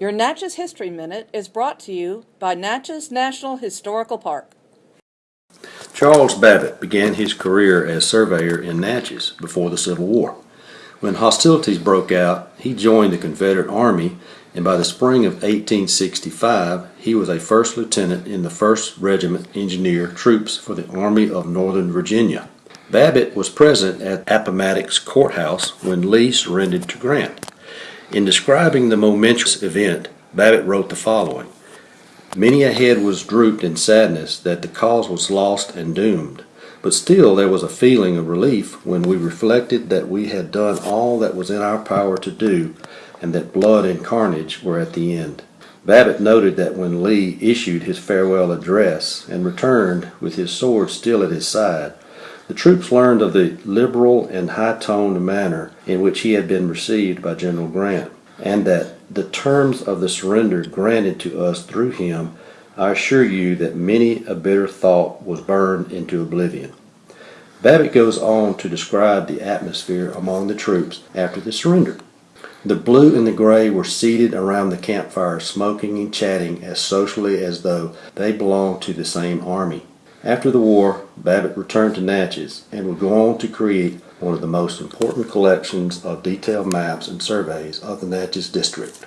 Your Natchez History Minute is brought to you by Natchez National Historical Park. Charles Babbitt began his career as surveyor in Natchez before the Civil War. When hostilities broke out, he joined the Confederate Army, and by the spring of 1865, he was a first lieutenant in the 1st Regiment Engineer Troops for the Army of Northern Virginia. Babbitt was present at Appomattox Courthouse when Lee surrendered to Grant. In describing the momentous event, Babbitt wrote the following Many a head was drooped in sadness that the cause was lost and doomed, but still there was a feeling of relief when we reflected that we had done all that was in our power to do, and that blood and carnage were at the end. Babbitt noted that when Lee issued his farewell address and returned with his sword still at his side, the troops learned of the liberal and high-toned manner in which he had been received by General Grant, and that the terms of the surrender granted to us through him, I assure you that many a bitter thought was burned into oblivion. Babbitt goes on to describe the atmosphere among the troops after the surrender. The blue and the gray were seated around the campfire smoking and chatting as socially as though they belonged to the same army. After the war, Babbitt returned to Natchez and would go on to create one of the most important collections of detailed maps and surveys of the Natchez District.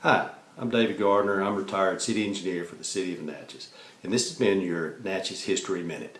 Hi, I'm David Gardner. I'm retired city engineer for the city of Natchez, and this has been your Natchez History Minute.